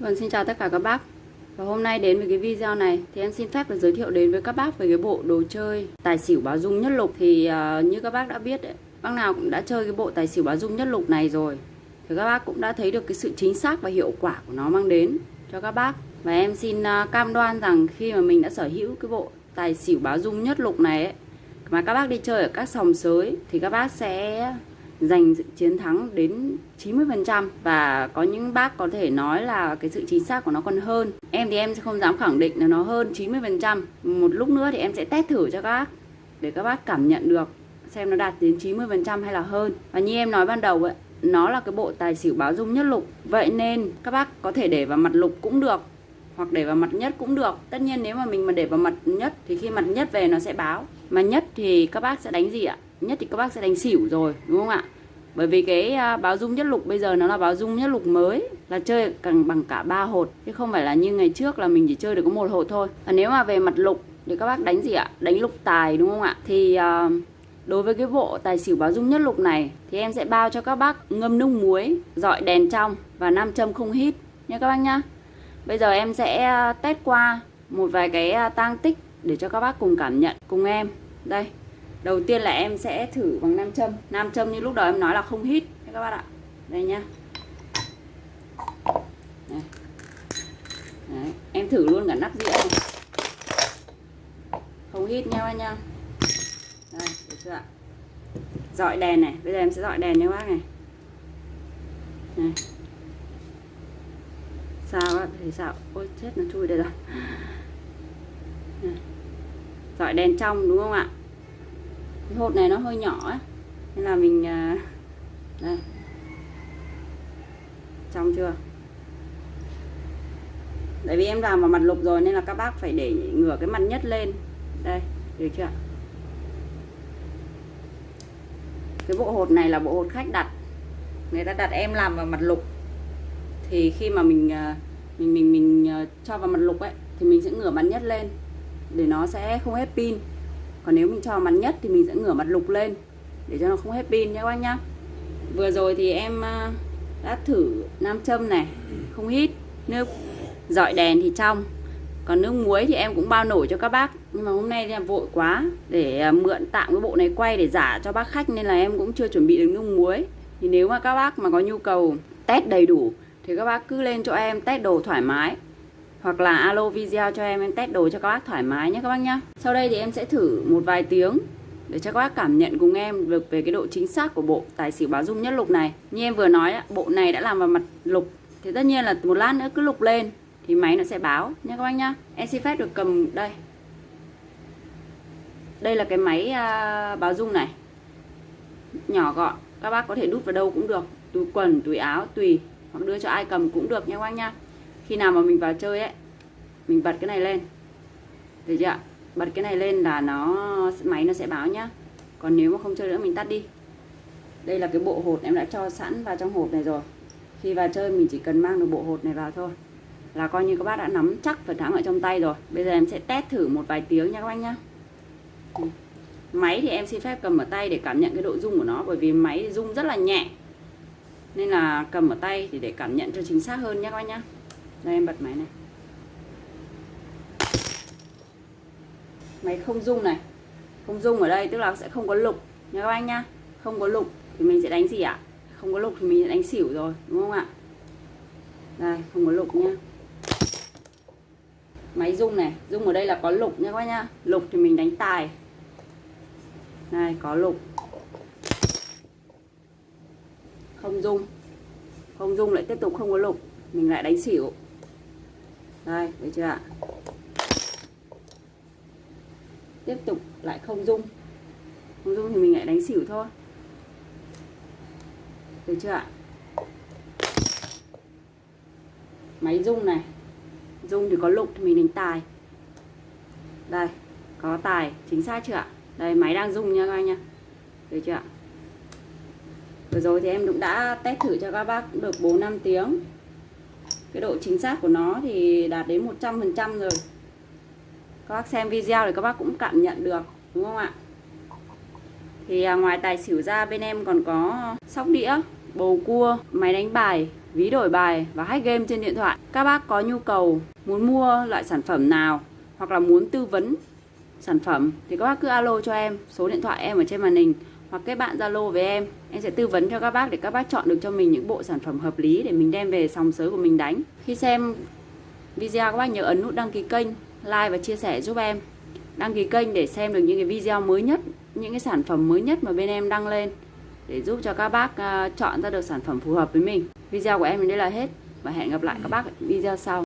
Vâng, xin chào tất cả các bác. Và hôm nay đến với cái video này thì em xin phép được giới thiệu đến với các bác về cái bộ đồ chơi tài xỉu báo dung nhất lục. Thì uh, như các bác đã biết ấy, bác nào cũng đã chơi cái bộ tài xỉu báo dung nhất lục này rồi. Thì các bác cũng đã thấy được cái sự chính xác và hiệu quả của nó mang đến cho các bác. Và em xin uh, cam đoan rằng khi mà mình đã sở hữu cái bộ tài xỉu báo dung nhất lục này ấy, mà các bác đi chơi ở các sòng sới thì các bác sẽ giành chiến thắng đến 90% và có những bác có thể nói là cái sự chính xác của nó còn hơn. Em thì em sẽ không dám khẳng định là nó hơn 90%. Một lúc nữa thì em sẽ test thử cho các bác để các bác cảm nhận được xem nó đạt đến 90% hay là hơn. Và như em nói ban đầu ấy, nó là cái bộ tài xỉu báo dung nhất lục. Vậy nên các bác có thể để vào mặt lục cũng được hoặc để vào mặt nhất cũng được. Tất nhiên nếu mà mình mà để vào mặt nhất thì khi mặt nhất về nó sẽ báo. Mà nhất thì các bác sẽ đánh gì ạ? Nhất thì các bác sẽ đánh xỉu rồi đúng không ạ? Bởi vì cái à, báo dung nhất lục bây giờ nó là báo dung nhất lục mới là chơi càng bằng cả ba hột chứ không phải là như ngày trước là mình chỉ chơi được có một hột thôi. Và nếu mà về mặt lục thì các bác đánh gì ạ? Đánh lục tài đúng không ạ? Thì uh, đối với cái bộ tài xỉu báo dung nhất lục này thì em sẽ bao cho các bác ngâm nước muối dọi đèn trong và nam châm không hít nha các bác nhá. Bây giờ em sẽ à, test qua một vài cái tang tích để cho các bác cùng cảm nhận cùng em. Đây đầu tiên là em sẽ thử bằng nam châm. Nam châm như lúc đầu em nói là không hít. Các bạn ạ. Đây nhá. Đấy. Đấy. em thử luôn cả nắp dĩa này. Không hít nha anh nha đây, được chưa ạ? Dọi đèn này. Bây giờ em sẽ dọi đèn nha bác này. Này sao á thì sao? Ôi, chết, nó chui đây rồi. Dọi đèn trong, đúng không ạ? Cái hột này nó hơi nhỏ ấy nên là mình à, đây. Trong chưa? Tại vì em làm vào mặt lục rồi nên là các bác phải để ngửa cái mặt nhất lên. Đây, được chưa? Cái bộ hột này là bộ hột khách đặt. Người ta đặt em làm vào mặt lục. Thì khi mà mình à, mình mình mình à, cho vào mặt lục ấy, thì mình sẽ ngửa mặt nhất lên. Để nó sẽ không hết pin còn nếu mình cho mặt nhất thì mình sẽ ngửa mặt lục lên, để cho nó không hết pin nhé các anh nhá. Vừa rồi thì em à, đã thử nam châm này, không hít, nước dọi đèn thì trong. Còn nước muối thì em cũng bao nổi cho các bác. Nhưng mà hôm nay là vội quá để à, mượn tạm cái bộ này quay để giả cho bác khách, nên là em cũng chưa chuẩn bị được nước muối. Thì nếu mà các bác mà có nhu cầu test đầy đủ thì các bác cứ lên cho em test đồ thoải mái hoặc là alo video cho em em test đồ cho các bác thoải mái nhé các bác nhá. Sau đây thì em sẽ thử một vài tiếng để cho các bác cảm nhận cùng em được về cái độ chính xác của bộ tài xỉu báo dung nhất lục này. Như em vừa nói bộ này đã làm vào mặt lục, thì tất nhiên là một lát nữa cứ lục lên thì máy nó sẽ báo nhé các bác nhá. Em xin phép được cầm đây. Đây là cái máy à, báo dung này. Nhỏ gọn, các bác có thể đút vào đâu cũng được. Túi quần, túi áo, tùy. Hoặc đưa cho ai cầm cũng được nha các bác nhá khi nào mà mình vào chơi ấy, mình bật cái này lên. Được chưa bật cái này lên là nó, máy nó sẽ báo nhá. Còn nếu mà không chơi nữa, mình tắt đi. Đây là cái bộ hột em đã cho sẵn vào trong hộp này rồi. Khi vào chơi, mình chỉ cần mang được bộ hột này vào thôi. Là coi như các bác đã nắm chắc phần thắng ở trong tay rồi. Bây giờ em sẽ test thử một vài tiếng nha các anh nhá. Ừ. Máy thì em xin phép cầm ở tay để cảm nhận cái độ rung của nó, bởi vì máy rung rất là nhẹ. Nên là cầm ở tay thì để cảm nhận cho chính xác hơn nhé các anh nhá đây, em bật máy này. Máy không rung này. Không rung ở đây, tức là sẽ không có lục. Nha các anh nhá. Không có lục thì mình sẽ đánh gì ạ? Không có lục thì mình sẽ đánh xỉu rồi, đúng không ạ? Đây, không có lục nhá. Máy rung này. Rung ở đây là có lục nha các anh nhá. Lục thì mình đánh tài. Này có lục. Không rung. Không rung lại tiếp tục không có lục. Mình lại đánh xỉu đây thấy chưa ạ? Tiếp tục lại không dung không dung thì mình lại đánh xỉu thôi. Được chưa ạ? Máy dung này. Dung thì có lục thì mình đánh tài. Đây, có tài, chính xác chưa ạ? Đây, máy đang dung nha các anh nha được chưa ạ? Vừa rồi thì em cũng đã test thử cho các bác được 4 năm tiếng cái độ chính xác của nó thì đạt đến 100% rồi. Các bác xem video thì các bác cũng cảm nhận được đúng không ạ? Thì à, ngoài tài xỉu ra bên em còn có sóc đĩa bầu cua máy đánh bài ví đổi bài và hack game trên điện thoại. Các bác có nhu cầu muốn mua loại sản phẩm nào hoặc là muốn tư vấn sản phẩm thì các bác cứ alo cho em, số điện thoại em ở trên màn hình hoặc kết bạn Zalo với em. Em sẽ tư vấn cho các bác để các bác chọn được cho mình những bộ sản phẩm hợp lý để mình đem về sòng sới của mình đánh. Khi xem video các bác nhớ ấn nút đăng ký kênh, like và chia sẻ giúp em. Đăng ký kênh để xem được những cái video mới nhất, những cái sản phẩm mới nhất mà bên em đăng lên để giúp cho các bác à, chọn ra được sản phẩm phù hợp với mình. Video của em đến đây là hết và hẹn gặp lại các bác ở video sau.